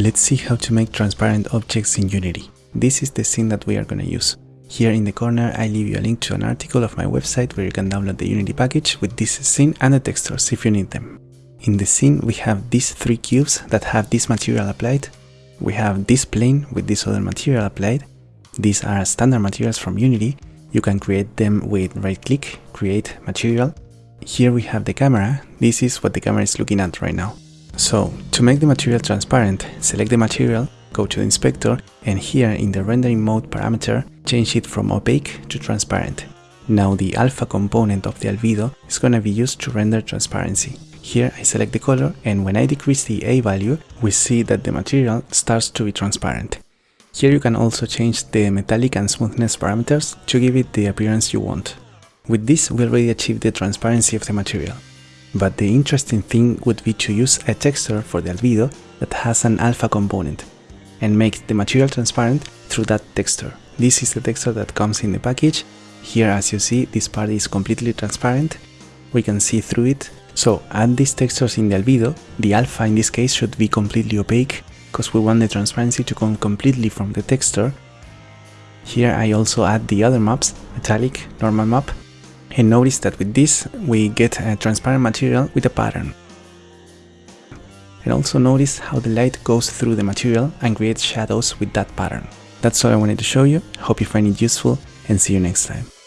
Let's see how to make transparent objects in Unity. This is the scene that we are going to use. Here in the corner I leave you a link to an article of my website where you can download the Unity package with this scene and the textures if you need them. In the scene we have these three cubes that have this material applied, we have this plane with this other material applied, these are standard materials from Unity, you can create them with right click, create material. Here we have the camera, this is what the camera is looking at right now. So, to make the material transparent, select the material, go to the inspector, and here in the rendering mode parameter, change it from opaque to transparent. Now the alpha component of the albedo is going to be used to render transparency. Here I select the color and when I decrease the A value, we see that the material starts to be transparent. Here you can also change the metallic and smoothness parameters to give it the appearance you want. With this we already achieved the transparency of the material. But the interesting thing would be to use a texture for the albedo that has an alpha component and make the material transparent through that texture. This is the texture that comes in the package. Here as you see this part is completely transparent. We can see through it. So add these textures in the albedo. The alpha in this case should be completely opaque because we want the transparency to come completely from the texture. Here I also add the other maps, metallic, normal map, and notice that with this we get a transparent material with a pattern. And also notice how the light goes through the material and creates shadows with that pattern. That's all I wanted to show you, hope you find it useful and see you next time.